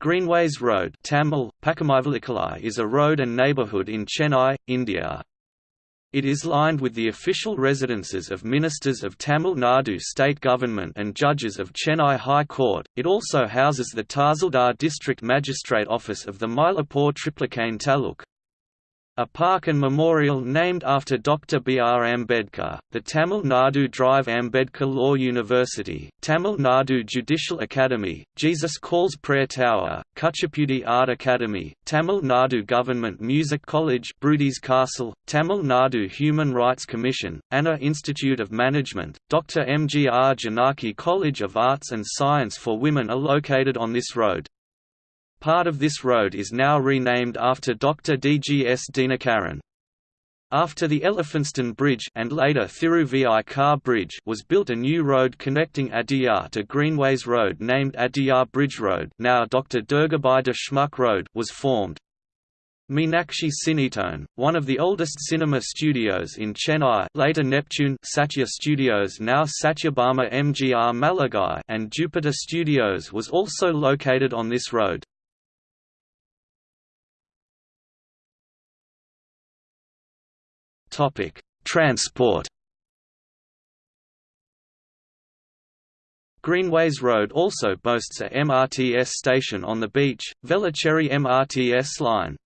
Greenways Road Tamil, is a road and neighbourhood in Chennai, India. It is lined with the official residences of ministers of Tamil Nadu state government and judges of Chennai High Court. It also houses the Tahsildar district magistrate office of the Mylapore Triplicane Taluk. A park and memorial named after Dr. B. R. Ambedkar, the Tamil Nadu Drive Ambedkar Law University, Tamil Nadu Judicial Academy, Jesus Calls Prayer Tower, Kuchipudi Art Academy, Tamil Nadu Government Music College Brodie's Castle, Tamil Nadu Human Rights Commission, Anna Institute of Management, Dr. M. G. R. Janaki College of Arts and Science for Women are located on this road. Part of this road is now renamed after Dr. D. G. S. Dinakaran. After the Elphinstone Bridge and later Thiru Bridge was built a new road connecting Adyar to Greenways Road named Adyar Bridge Road now Dr. Durgabai Deshmukh Road was formed. Meenakshi Cinetone, one of the oldest cinema studios in Chennai later Neptune Satya Studios now Satyabhama MGR Maligai and Jupiter Studios was also located on this road. Topic: Transport. Greenways Road also boasts a MRTS station on the beach, Velachery MRTS line.